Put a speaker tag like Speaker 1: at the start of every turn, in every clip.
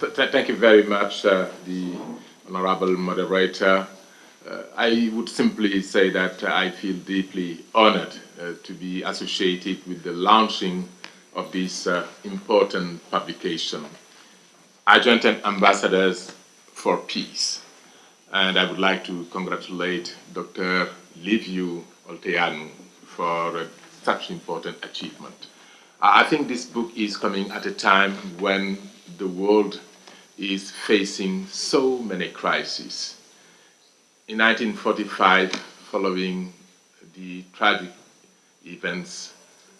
Speaker 1: th thank you very much, uh, the honorable moderator. Uh, I would simply say that I feel deeply honored uh, to be associated with the launching of this uh, important publication, Argentine Ambassadors for Peace. And I would like to congratulate Dr. Liviu Olteanu for uh, such important achievement. I think this book is coming at a time when the world is facing so many crises. In 1945, following the tragic events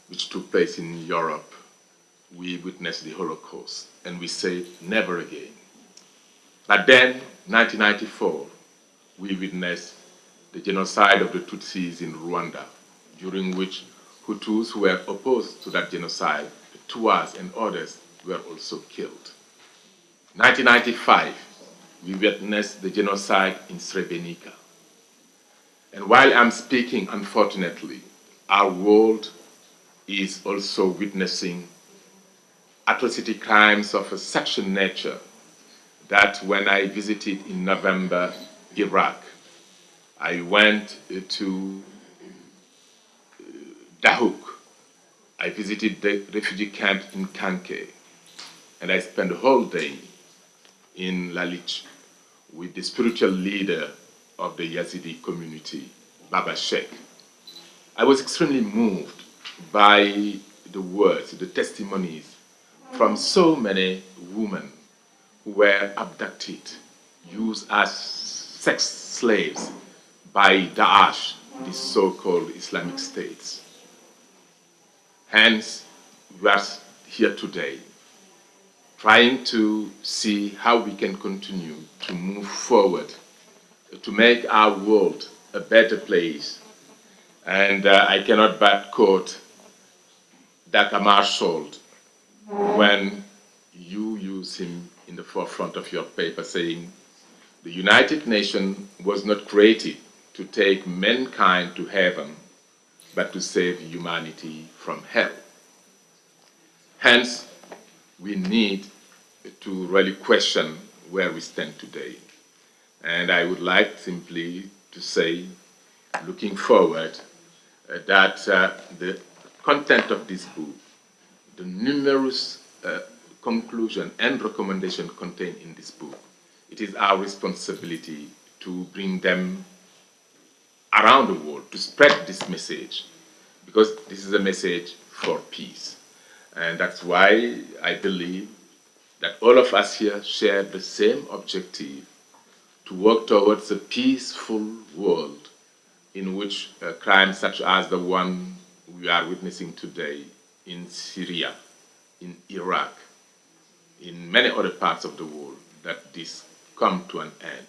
Speaker 1: which took place in Europe, we witnessed the Holocaust, and we said never again. But then, 1994, we witnessed the genocide of the Tutsis in Rwanda, during which Hutus who were opposed to that genocide, the Tuas and others, were also killed. 1995, we witnessed the genocide in Srebrenica. And while I'm speaking, unfortunately, our world is also witnessing atrocity crimes of a such a nature that when I visited in November Iraq, I went to uh, Dahuk. I visited the refugee camp in Khanke, and I spent the whole day in Lalish with the spiritual leader of the Yazidi community, Baba Sheikh. I was extremely moved by the words, the testimonies from so many women who were abducted, used as sex slaves by Daesh, the so-called Islamic states. Hence, we are here today trying to see how we can continue to move forward to make our world a better place. And uh, I cannot but quote Dr. Marshall when you use him in the forefront of your paper saying, the United Nations was not created to take mankind to heaven, but to save humanity from hell. Hence, we need to really question where we stand today. And I would like simply to say, looking forward, uh, that uh, the content of this book, the numerous uh, conclusion and recommendation contained in this book, it is our responsibility to bring them around the world, to spread this message, because this is a message for peace. And that's why I believe that all of us here share the same objective to work towards a peaceful world in which uh, crimes such as the one we are witnessing today in Syria, in Iraq, in many other parts of the world, that this come to an end.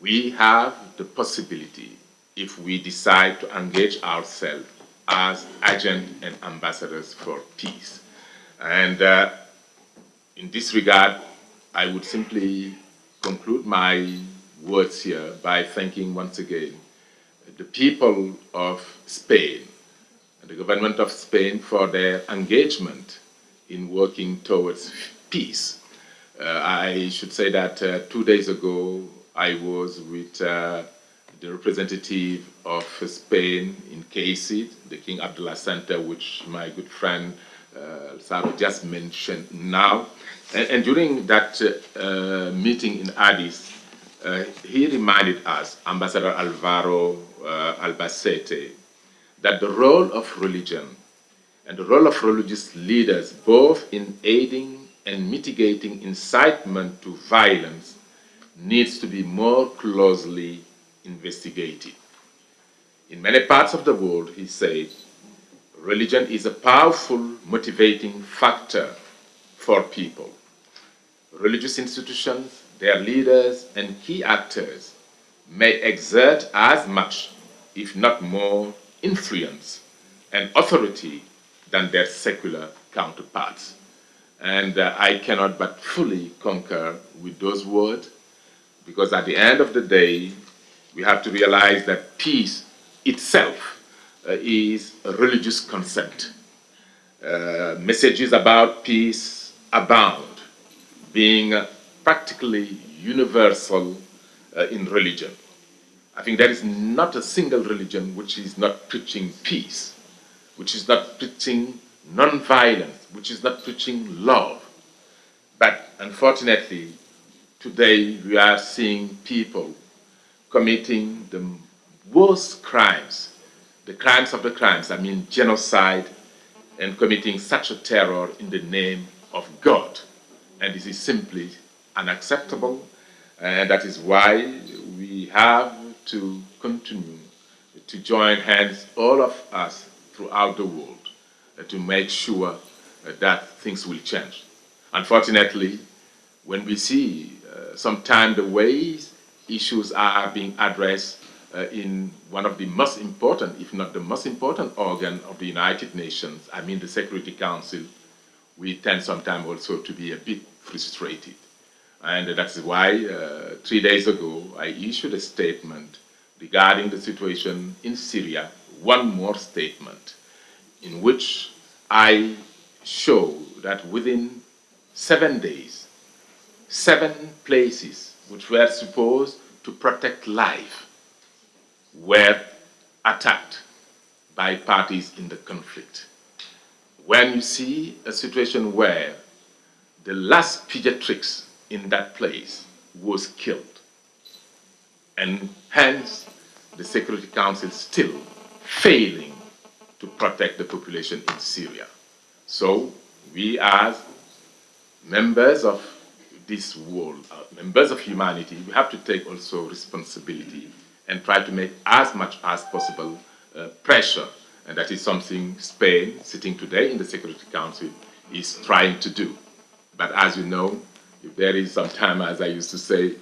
Speaker 1: We have the possibility, if we decide to engage ourselves as agents and ambassadors for peace. And uh, in this regard, I would simply conclude my words here by thanking once again the people of Spain and the government of Spain for their engagement in working towards peace. Uh, I should say that uh, two days ago I was with uh, the representative of Spain in KAICIID, the King Abdullah Center, which my good friend uh, Saro just mentioned now. And, and during that uh, meeting in Addis, uh, he reminded us, Ambassador Alvaro uh, Albacete, that the role of religion and the role of religious leaders, both in aiding and mitigating incitement to violence, needs to be more closely investigated. In many parts of the world, he said, religion is a powerful motivating factor for people. Religious institutions, their leaders, and key actors may exert as much, if not more, influence and authority than their secular counterparts. And uh, I cannot but fully concur with those words, because at the end of the day, we have to realize that peace itself uh, is a religious concept. Uh, messages about peace abound, being uh, practically universal uh, in religion. I think there is not a single religion which is not preaching peace, which is not preaching non-violence, which is not preaching love. But unfortunately, today we are seeing people committing the worst crimes, the crimes of the crimes, I mean genocide, and committing such a terror in the name of God. And this is simply unacceptable, and that is why we have to continue to join hands, all of us throughout the world, uh, to make sure uh, that things will change. Unfortunately, when we see uh, sometimes the ways issues are being addressed uh, in one of the most important, if not the most important organ of the United Nations, I mean the Security Council, we tend sometimes also to be a bit frustrated. And that's why uh, three days ago I issued a statement regarding the situation in Syria, one more statement, in which I show that within seven days, seven places which were supposed to protect life were attacked by parties in the conflict. When you see a situation where the last pediatrics in that place was killed, and hence the Security Council still failing to protect the population in Syria. So we as members of this world, uh, members of humanity, we have to take also responsibility and try to make as much as possible uh, pressure. And that is something Spain, sitting today in the Security Council, is trying to do. But as you know, if there is sometimes, as I used to say,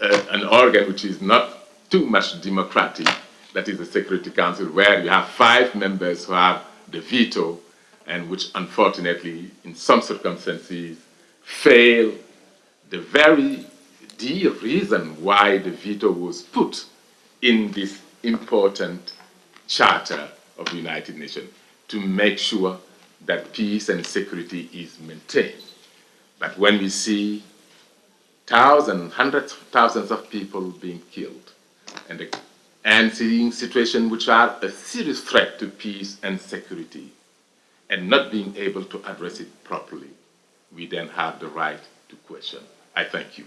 Speaker 1: uh, an organ which is not too much democratic, that is the Security Council, where you have five members who have the veto, and which unfortunately, in some circumstances, fail the very dear reason why the veto was put in this important charter of the United Nations to make sure that peace and security is maintained. But when we see thousands, hundreds of thousands of people being killed, and, the, and seeing situations which are a serious threat to peace and security, and not being able to address it properly, we then have the right to question. I thank you.